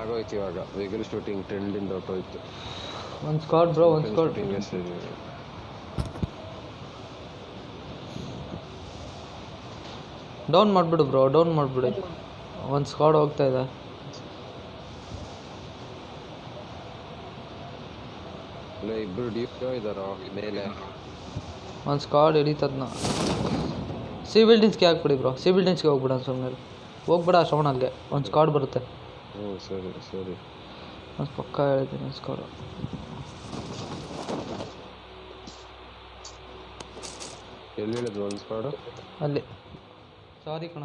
ಆಗೋಯ್ತು ಇವಾಗ. Vehicle shooting ಟ್ರೆಂಡಿಂದ ಹೊಟ್ಟೋಯ್ತು ಒಂದು ಸ್ಕಾಟ್ ಬ್ರೋ ಒಂದು ಸ್ಕಾಟ್ ಡೌನ್ ಮಾಡಿಬಿಡು ಬ್ರೋ ಡೌನ್ ಮಾಡಿಬಿಡು. ಒಂದು ಸ್ಕಾಡ್ ಹೋಗ್ತಾ ಇದೆ. ಇಬ್ರು ಡಿಯೋ ಇದಾರೋ ಮೇಲೆ? ಒಂದು ಸ್ಕಾಡ್ ಹಿಡಿತದ್ನ. ಸಿ ಬಿಲ್ಡಿಂಗ್ಸ್ಗೆ ಹಾಕ್ಬಿಡಿ ಬ್ರೋ ಸಿ ಬಿಲ್ಡಿಂಗ್ಸ್ಗೆ ಹೋಗ್ಬಿಡ ಸುಮ್ಮನೆ ಹೋಗ್ಬೇಡ ಶ್ರವಣ ಅಲ್ಲಿಗೆ ಒಂದು ಸ್ಕಾಡ್ ಬರುತ್ತೆ. ಹ್ಞೂ ಸರಿ ಸರಿ ಮತ್ತು ಪಕ್ಕ ಹೇಳ್ತೀನಿ ಸ್ಕೋರ್ ಸ್ಕಾಡು ಎಲ್ಲಿ ಹೇಳಿದ್ರು ಒಂದು ಸ್ಪಾಡು ಅಲ್ಲಿ ಸಾರಿ ಕಣ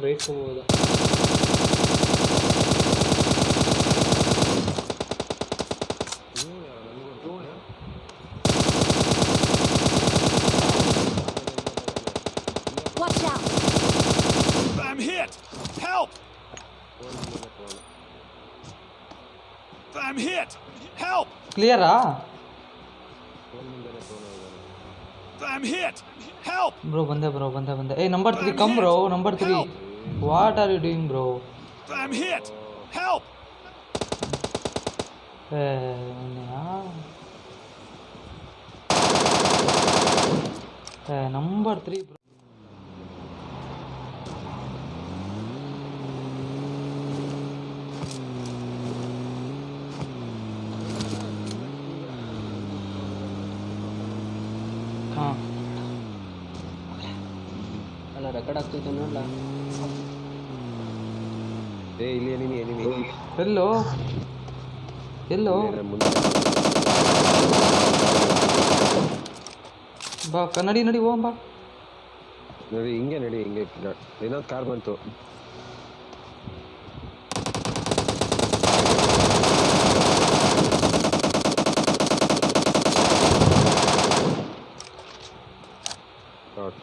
right from over there. Watch out! I'm hit! Help! I'm hit! Help! Clear, ah? I'm hit! Help! Bro, banda, bro, banda, banda. Hey, number 3, come, bro, number 3. What are you doing, bro? I'm hit! Help! Eh, uh, yeah. Eh, number 3, bro. Huh. Record ಆಗ್ತೈತೆ ನೋಡ್ಲಾ? ಏ ಇಲ್ಲಿ enemy enemy ಎಲ್ಲೋ? ಎಲ್ಲೋ? ಬಾ ಕನ್ನಡಿ ನಡಿ ಹೋಗಂ ಬಾ. ನೋಡಿ ಹಿಂಗೆ ನಡಿ ಹಿಂಗೆ. ಇನ್ನೊಂದು ಕಾರ್ ಬಂತು. Shot.